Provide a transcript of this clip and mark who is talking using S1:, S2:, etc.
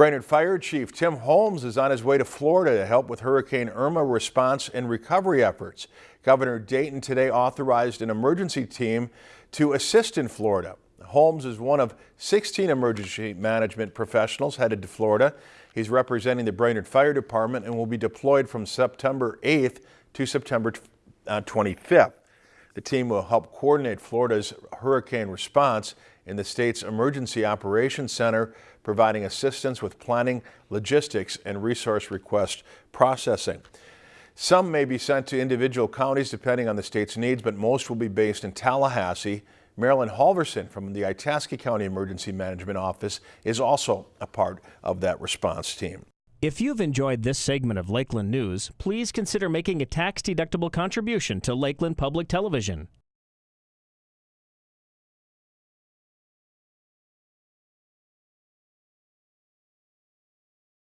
S1: Brainerd Fire Chief Tim Holmes is on his way to Florida to help with Hurricane Irma response and recovery efforts. Governor Dayton today authorized an emergency team to assist in Florida. Holmes is one of 16 emergency management professionals headed to Florida. He's representing the Brainerd Fire Department and will be deployed from September 8th to September 25th. Uh, The team will help coordinate Florida's hurricane response in the state's Emergency Operations Center, providing assistance with planning, logistics, and resource request processing. Some may be sent to individual counties depending on the state's needs, but most will be based in Tallahassee. Marilyn Halverson from the Itasca County Emergency Management Office is also a part of that response team.
S2: If you've enjoyed this segment of Lakeland News, please consider making a tax-deductible contribution to Lakeland Public Television.